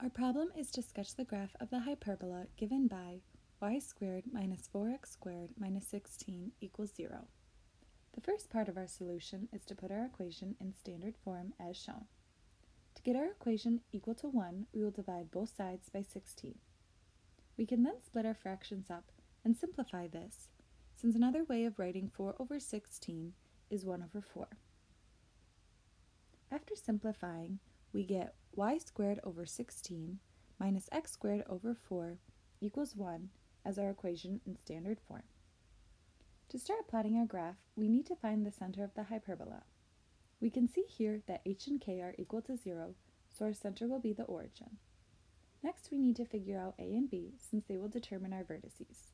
Our problem is to sketch the graph of the hyperbola given by y squared minus 4x squared minus 16 equals 0. The first part of our solution is to put our equation in standard form as shown. To get our equation equal to 1, we will divide both sides by 16. We can then split our fractions up and simplify this, since another way of writing 4 over 16 is 1 over 4. After simplifying, we get y squared over 16 minus x squared over 4 equals 1 as our equation in standard form. To start plotting our graph, we need to find the center of the hyperbola. We can see here that h and k are equal to 0, so our center will be the origin. Next, we need to figure out a and b, since they will determine our vertices.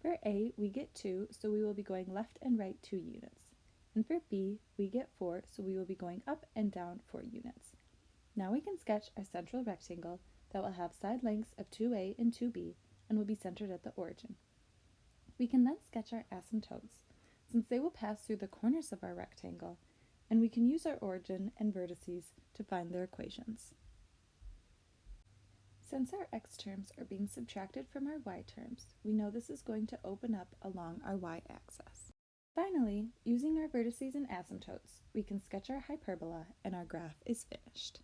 For a, we get 2, so we will be going left and right 2 units. And for b, we get 4, so we will be going up and down 4 units. Now we can sketch our central rectangle that will have side lengths of 2a and 2b and will be centered at the origin. We can then sketch our asymptotes, since they will pass through the corners of our rectangle, and we can use our origin and vertices to find their equations. Since our x terms are being subtracted from our y terms, we know this is going to open up along our y-axis. Finally, using our vertices and asymptotes, we can sketch our hyperbola and our graph is finished.